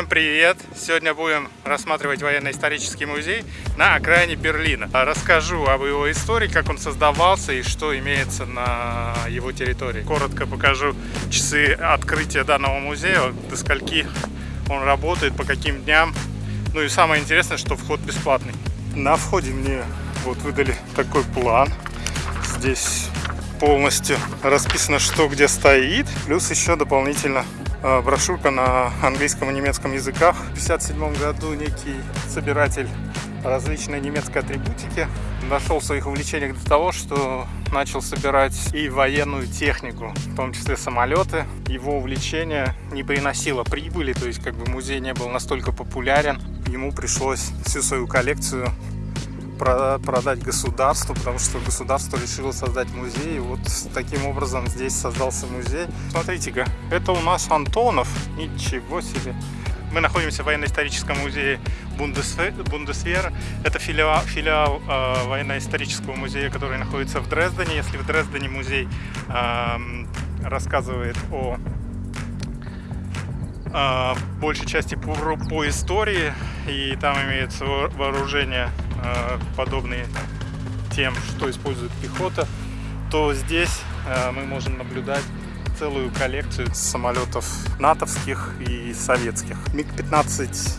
Всем привет! Сегодня будем рассматривать военно-исторический музей на окраине Берлина. Расскажу об его истории, как он создавался и что имеется на его территории. Коротко покажу часы открытия данного музея, до скольки он работает, по каким дням. Ну и самое интересное, что вход бесплатный. На входе мне вот выдали такой план. Здесь полностью расписано, что где стоит. Плюс еще дополнительно брошюрка на английском и немецком языках. В 1957 году некий собиратель различной немецкой атрибутики нашел в своих увлечениях до того, что начал собирать и военную технику, в том числе самолеты. Его увлечение не приносило прибыли, то есть как бы музей не был настолько популярен. Ему пришлось всю свою коллекцию продать государству, потому что государство решило создать музей. И вот таким образом здесь создался музей. Смотрите-ка, это у нас Антонов. Ничего себе. Мы находимся в военно-историческом музее Бундесвера. Это филиал, филиал э, военно-исторического музея, который находится в Дрездене. Если в Дрездене музей э, рассказывает о э, большей части по, по истории, и там имеется вооружение подобные тем, что использует пехота, то здесь э, мы можем наблюдать целую коллекцию самолетов натовских и советских. МиГ-15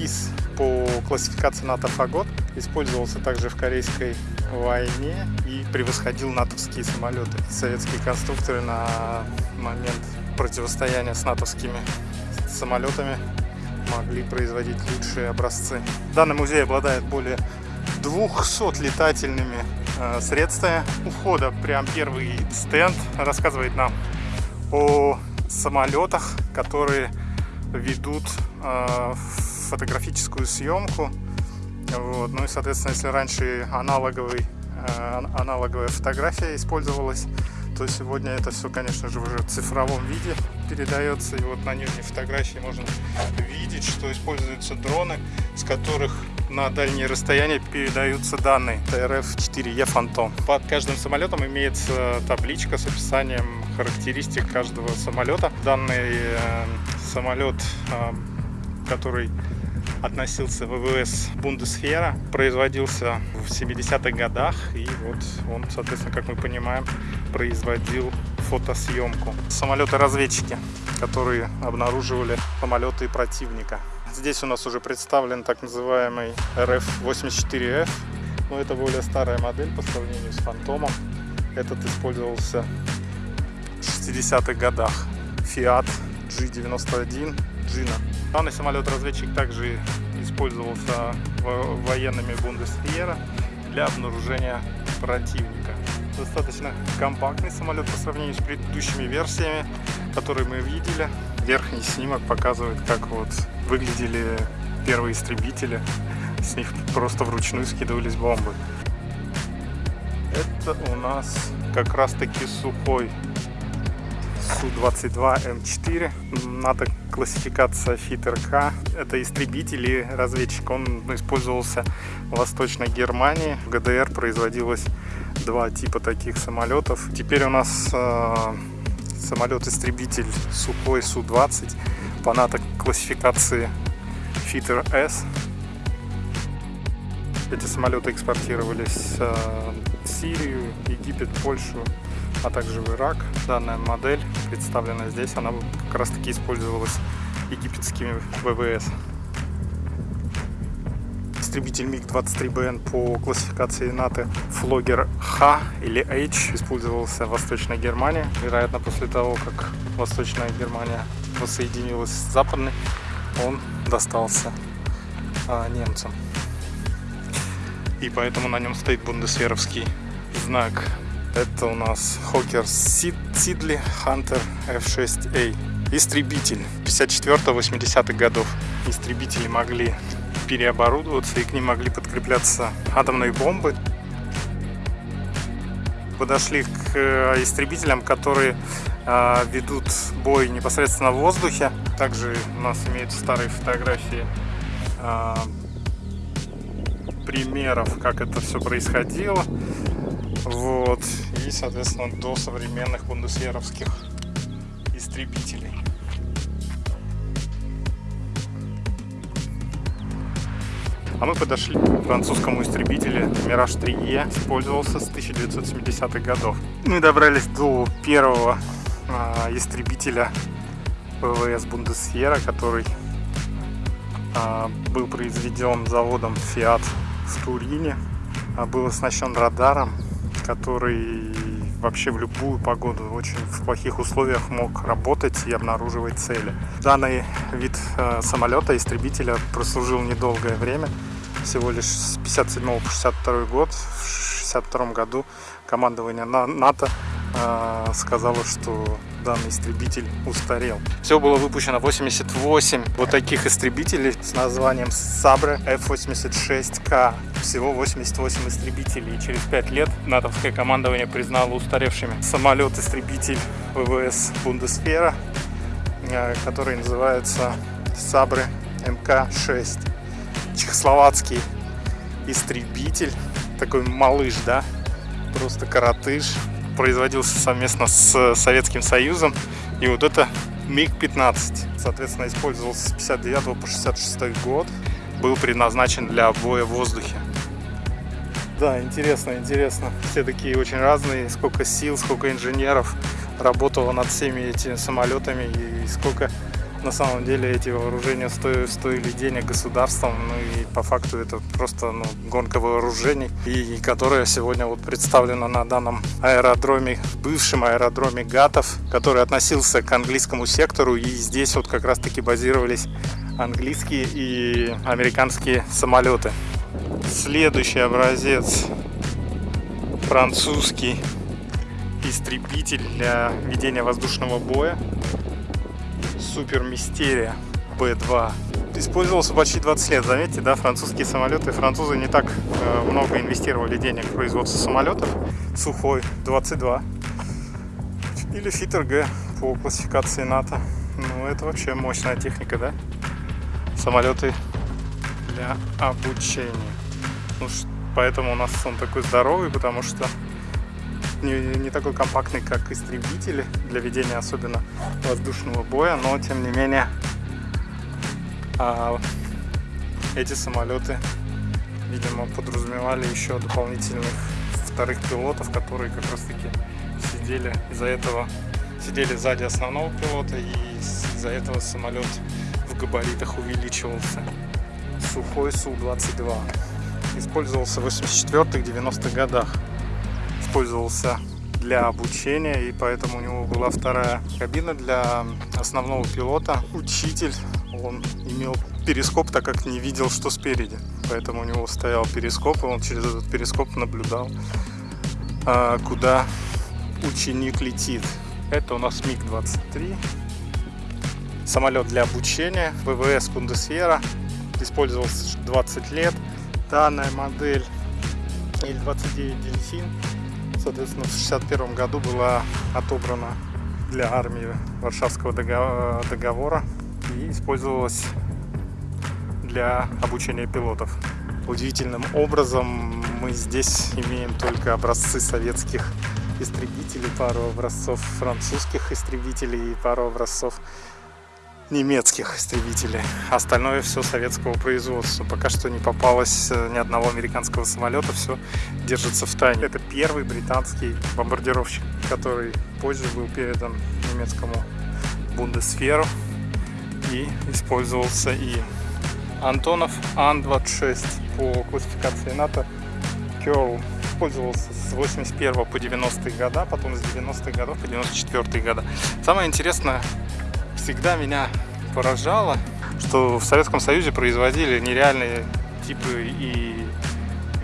ИС по классификации НАТО Фагот использовался также в Корейской войне и превосходил натовские самолеты. Советские конструкторы на момент противостояния с натовскими самолетами могли производить лучшие образцы. Данный музей обладает более 200 летательными э, средствами. У входа прям первый стенд рассказывает нам о самолетах, которые ведут э, фотографическую съемку. Вот. Ну и, соответственно, если раньше аналоговый, э, аналоговая фотография использовалась, то сегодня это все, конечно же, уже в цифровом виде передается. И вот на нижней фотографии можно видеть, что используются дроны, с которых на дальние расстояния передаются данные. ТРФ-4Е Фантом. Под каждым самолетом имеется табличка с описанием характеристик каждого самолета. Данный э, самолет, э, который относился ВВС Бундесфера, производился в 70-х годах, и вот он, соответственно, как мы понимаем, производил фотосъемку. Самолеты-разведчики, которые обнаруживали самолеты противника. Здесь у нас уже представлен так называемый RF-84F. Но это более старая модель по сравнению с Фантомом. Этот использовался в 60-х годах. Fiat G91 Gina. Данный самолет-разведчик также использовался военными Бундесвера для обнаружения противника. Достаточно компактный самолет по сравнению с предыдущими версиями, которые мы видели. Верхний снимок показывает, как вот выглядели первые истребители. С них просто вручную скидывались бомбы. Это у нас как раз таки сухой Су-22М4. НАТО классификация ФИТРК. Это истребитель и разведчик. Он использовался в Восточной Германии. В ГДР производилось два типа таких самолетов. Теперь у нас э, самолет-истребитель сухой Су-20 по НАТО классификации Fitter S. Эти самолеты экспортировались э, в Сирию, Египет, Польшу, а также в Ирак. Данная модель, представлена здесь, она как раз таки использовалась египетскими ВВС. Истребитель МиГ-23БН по классификации НАТО Флогер Х или H использовался в Восточной Германии. Вероятно, после того, как Восточная Германия воссоединилась с Западной, он достался а, немцам. И поэтому на нем стоит бундесверовский знак. Это у нас Хокер Сидли Hunter F6A. Истребитель 54-80-х годов. Истребители могли переоборудоваться и к ним могли подкрепляться атомные бомбы. Подошли к э, истребителям, которые э, ведут бой непосредственно в воздухе. Также у нас имеются старые фотографии э, примеров, как это все происходило. Вот. И, соответственно, до современных бундесверовских истребителей. А мы подошли к французскому истребителю Mirage 3E, использовался с 1970-х годов. Мы добрались до первого э, истребителя ВВС Бундесьера, который э, был произведен заводом Fiat в Турине, э, был оснащен радаром, который вообще в любую погоду, очень в плохих условиях мог работать и обнаруживать цели. Данный вид самолета, истребителя, прослужил недолгое время, всего лишь с 57 по 62 год. В 62 году командование НАТО э, сказала, что данный истребитель устарел. Все было выпущено 88 вот таких истребителей с названием Sabre F-86K. Всего 88 истребителей. И через 5 лет натовское командование признало устаревшими самолет-истребитель ВВС Бундесфера, э, который называется Sabre МК-6. Чехословацкий истребитель, такой малыш, да, просто коротыш, производился совместно с Советским Союзом. И вот это МиГ-15, соответственно, использовался с 59 по 66 год. Был предназначен для боя в воздухе. Да, интересно, интересно. Все такие очень разные. Сколько сил, сколько инженеров работало над всеми этими самолетами и сколько на самом деле эти вооружения стоили, стоили денег государством, ну и по факту это просто ну, гонка вооружений, и, и которая сегодня вот представлена на данном аэродроме, бывшем аэродроме Гатов, который относился к английскому сектору, и здесь вот как раз таки базировались английские и американские самолеты. Следующий образец французский истребитель для ведения воздушного боя Супер Мистерия B2. Использовался почти 20 лет, заметьте, да, французские самолеты. Французы не так э, много инвестировали денег в производство самолетов. Сухой 22 или Фитер Г по классификации НАТО. Ну, это вообще мощная техника, да? Самолеты для обучения. Ну, поэтому у нас он такой здоровый, потому что не, не такой компактный, как истребители для ведения особенно воздушного боя, но тем не менее а, эти самолеты, видимо, подразумевали еще дополнительных вторых пилотов, которые как раз таки сидели из-за этого сидели сзади основного пилота и из-за этого самолет в габаритах увеличивался. Сухой Су-22 использовался в 84-90-х годах использовался для обучения, и поэтому у него была вторая кабина для основного пилота. Учитель, он имел перископ, так как не видел, что спереди. Поэтому у него стоял перископ, и он через этот перископ наблюдал, а, куда ученик летит. Это у нас МиГ-23. Самолет для обучения, ВВС Бундесвера. Использовался 20 лет. Данная модель Ил-29 Дельфин соответственно, в 1961 году была отобрана для армии Варшавского договора и использовалась для обучения пилотов. Удивительным образом мы здесь имеем только образцы советских истребителей, пару образцов французских истребителей и пару образцов немецких истребителей. Остальное все советского производства. Пока что не попалось э, ни одного американского самолета, все держится в тайне. Это первый британский бомбардировщик, который позже был передан немецкому Бундесферу и использовался и Антонов Ан-26 по классификации НАТО Curl использовался с 81 по 90-е года, потом с 90-х годов по 94-е года. Самое интересное, всегда меня поражало, что в Советском Союзе производили нереальные типы и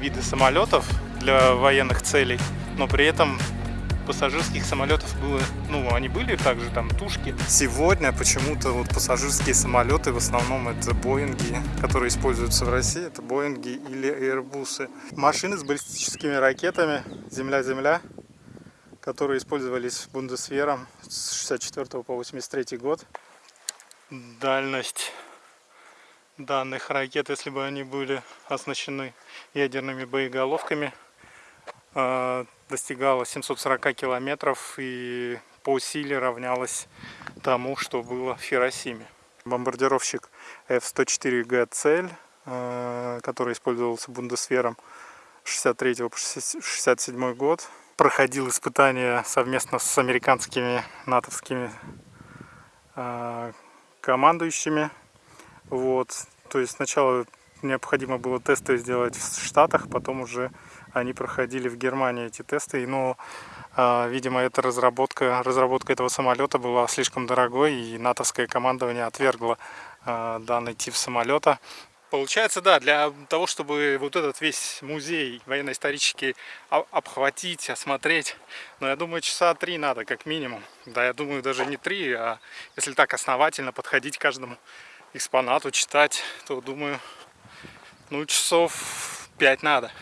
виды самолетов для военных целей, но при этом пассажирских самолетов было, ну, они были также там тушки. Сегодня почему-то вот пассажирские самолеты в основном это Боинги, которые используются в России, это Боинги или Airbus. Машины с баллистическими ракетами Земля-Земля которые использовались Бундесвером с 64 по 83 год. Дальность данных ракет, если бы они были оснащены ядерными боеголовками, а, достигала 740 километров и по силе равнялась тому, что было в Хиросиме. Бомбардировщик F-104G цель э, который использовался Бундесвером 63 по 67 год. Проходил испытания совместно с американскими натовскими э, командующими. Вот. То есть сначала необходимо было тесты сделать в Штатах, потом уже они проходили в Германии эти тесты. Но, э, видимо, эта разработка, разработка этого самолета была слишком дорогой, и натовское командование отвергло э, данный тип самолета. Получается, да, для того, чтобы вот этот весь музей военно-исторический обхватить, осмотреть, но я думаю, часа три надо, как минимум. Да, я думаю, даже не три, а если так основательно подходить к каждому экспонату, читать, то, думаю, ну, часов пять надо.